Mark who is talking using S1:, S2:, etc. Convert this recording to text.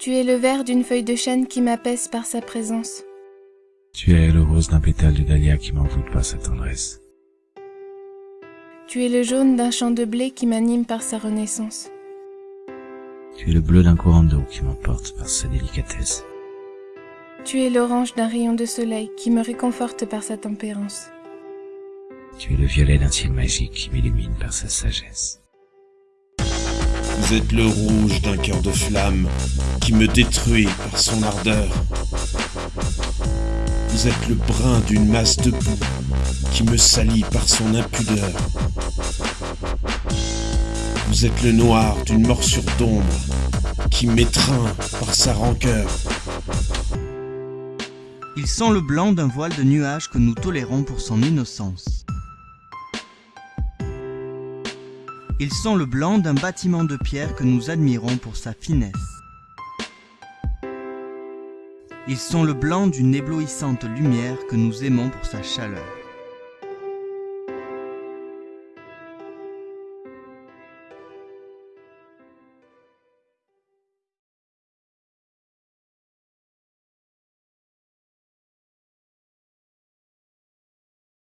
S1: Tu es le vert d'une feuille de chêne qui m'apaise par sa présence.
S2: Tu es le rose d'un pétale de dahlia qui m'envoûte par sa tendresse.
S1: Tu es le jaune d'un champ de blé qui m'anime par sa renaissance.
S2: Tu es le bleu d'un courant d'eau qui m'emporte par sa délicatesse.
S1: Tu es l'orange d'un rayon de soleil qui me réconforte par sa tempérance.
S2: Tu es le violet d'un ciel magique qui m'illumine par sa sagesse.
S3: Vous êtes le rouge d'un cœur de flamme qui me détruit par son ardeur. Vous êtes le brun d'une masse de boue qui me salit par son impudeur. Vous êtes le noir d'une morsure d'ombre qui m'étreint par sa rancœur.
S4: Il sent le blanc d'un voile de nuages que nous tolérons pour son innocence. Il sent le blanc d'un bâtiment de pierre que nous admirons pour sa finesse. Ils sont le blanc d'une éblouissante lumière que nous aimons pour sa chaleur.